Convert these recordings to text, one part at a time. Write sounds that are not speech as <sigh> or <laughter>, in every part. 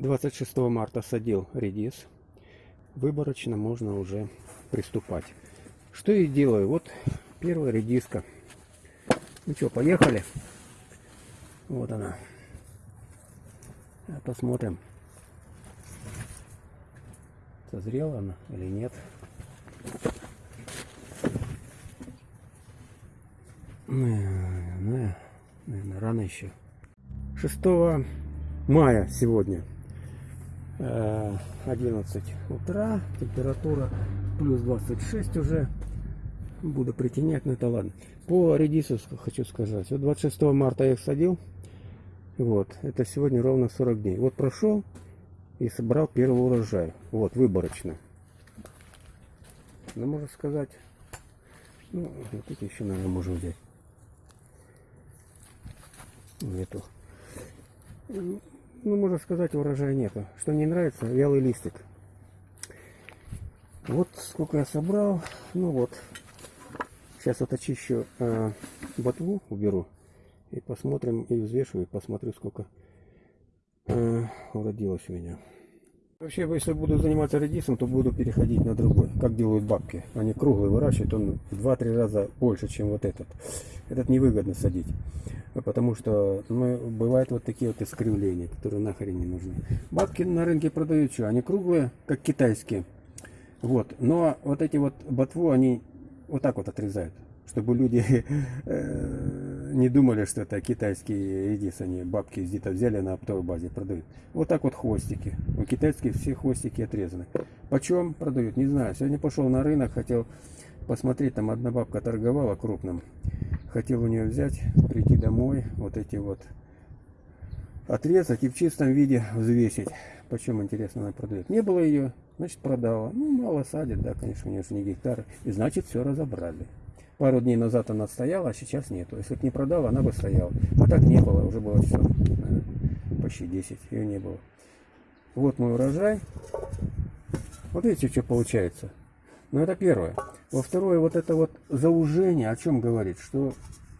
26 марта садил редис. Выборочно можно уже приступать. Что и делаю. Вот первая редиска. Ну что, поехали. Вот она. Посмотрим, созрела она или нет. Наверное, рано еще. 6 мая сегодня. 11 утра. Температура плюс 26 уже. Буду притенять, но это ладно. По редису хочу сказать. Вот 26 марта я их садил. Вот. Это сегодня ровно 40 дней. Вот прошел и собрал первый урожай. Вот, выборочно. Ну, можно сказать, ну, вот эти еще, наверное, можно взять. Нету. Ну, можно сказать, урожая нету. Что мне нравится, вялый листик. Вот сколько я собрал. Ну вот. Сейчас вот очищу э, ботву, уберу. И посмотрим, и взвешу, и посмотрю, сколько э, уродилось у меня. Вообще, если буду заниматься редисом, то буду переходить на другой. Как делают бабки. Они круглые выращивают, он в 2-3 раза больше, чем вот этот. Этот невыгодно садить. Потому что ну, бывают вот такие вот искривления, которые нахрен не нужны. Бабки на рынке продают что? Они круглые, как китайские. Вот. Но вот эти вот ботву, они вот так вот отрезают чтобы люди <laughs> э, не думали, что это китайские редис, они бабки где-то взяли на оптовой базе, продают. Вот так вот хвостики. У китайских все хвостики отрезаны. Почем продают, не знаю. Сегодня пошел на рынок, хотел посмотреть, там одна бабка торговала крупным. Хотел у нее взять, прийти домой, вот эти вот отрезать и в чистом виде взвесить. Почем, интересно, она продает. Не было ее, значит продала. Ну, мало садит, да, конечно, у нее же не гектары. И значит, все разобрали. Пару дней назад она стояла, а сейчас нету. Если бы не продала, она бы стояла. А так не было, уже было все. Почти 10, ее не было. Вот мой урожай. Вот видите, что получается. Ну, это первое. Во второе, вот это вот заужение, о чем говорит, что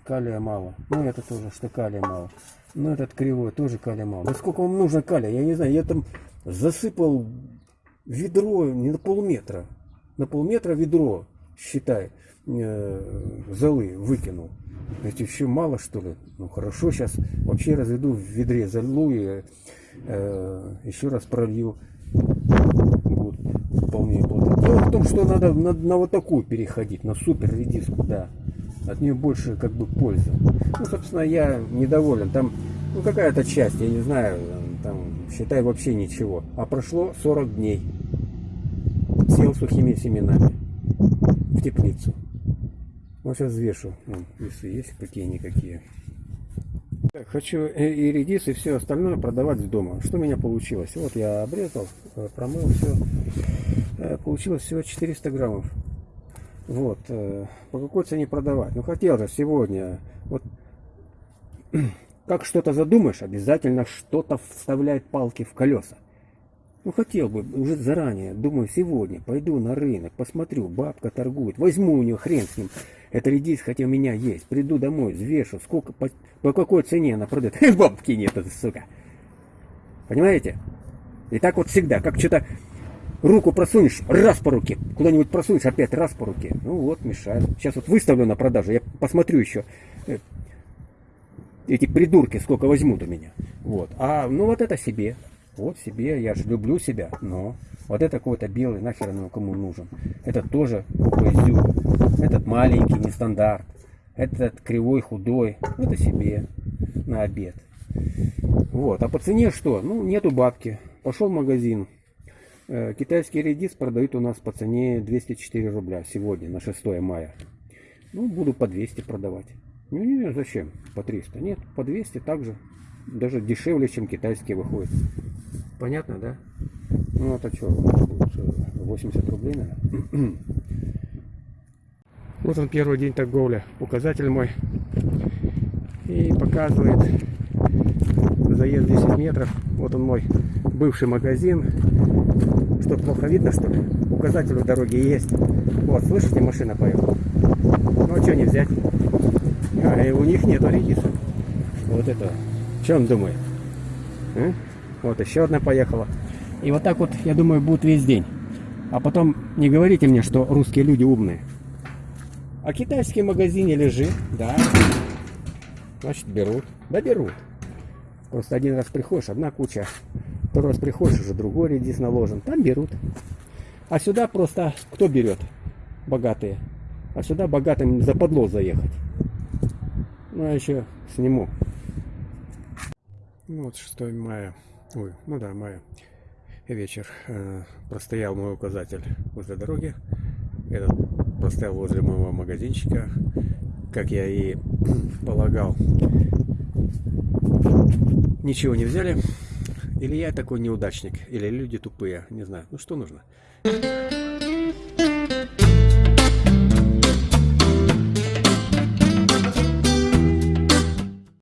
калия мало. Ну, это тоже, что калия мало. Ну, этот кривой тоже калия мало. Да сколько вам нужно калия? Я не знаю, я там засыпал ведро не на полметра. На полметра ведро, считай э, золы выкинул. Ведь еще мало что ли? Ну хорошо, сейчас вообще разведу в ведре золу и э, еще раз пролью. Будет вполне плотно. Дело в том, что надо на, на вот такую переходить, на супер редиску, да. От нее больше как бы пользы. Ну, собственно, я недоволен. Там, ну, какая-то часть, я не знаю, там, считай, вообще ничего. А прошло 40 дней. Сел сухими семенами в теплицу. Вот сейчас взвешу, Вон, весы есть какие-никакие. Хочу и редис, и все остальное продавать в дома. Что у меня получилось? Вот я обрезал, э, промыл все. Э, получилось всего 400 граммов. Вот. Э, по какой цене продавать? Ну, хотел же сегодня. Вот <clears throat> как что-то задумаешь, обязательно что-то вставляет палки в колеса. Ну, хотел бы уже заранее, думаю, сегодня пойду на рынок, посмотрю, бабка торгует, возьму у нее хрен с ним. Это редис, хотя у меня есть. Приду домой, взвешу, сколько, по, по какой цене она продает. <laughs> Бабки нет, это сука. Понимаете? И так вот всегда, как что-то руку просунешь, раз по руке, куда-нибудь просунешь, опять раз по руке. Ну вот, мешает. Сейчас вот выставлю на продажу, я посмотрю еще э, эти придурки, сколько возьмут у меня. Вот. А, ну вот это себе. Вот себе, я же люблю себя, но вот это какой-то белый, нахер он кому нужен. Этот тоже изюм. Этот маленький, нестандарт. Этот кривой, худой. Это себе на обед. Вот. А по цене что? Ну, нету бабки. Пошел в магазин. Э, китайский редис продают у нас по цене 204 рубля сегодня, на 6 мая. Ну, буду по 200 продавать. Ну, не, зачем? По 300. Нет, по 200 также. Даже дешевле, чем китайские выходят. Понятно, да? Ну, это что, 80 рублей, наверное? Вот он первый день торговли, указатель мой. И показывает заезд 10 метров. Вот он мой бывший магазин. Что, плохо видно, что ли? Указатель у дороги есть. Вот, слышите, машина поехала. Ну, а что не взять? А, и у них нету редиса. Вот это. Что он думает? А? Вот еще одна поехала. И вот так вот, я думаю, будет весь день. А потом не говорите мне, что русские люди умные. А китайский магазине лежит, да. Значит, берут. Да берут. Просто один раз приходишь, одна куча. Второй раз приходишь, уже другой редис наложен. Там берут. А сюда просто кто берет? Богатые. А сюда богатым западло заехать. Ну, я еще сниму. Ну, вот 6 мая. Ой, ну да, мая. Вечер. Э, простоял мой указатель возле дороги. Этот простоял возле моего магазинчика. Как я и <clears throat> полагал. Ничего не взяли. Или я такой неудачник, или люди тупые, не знаю. Ну что нужно?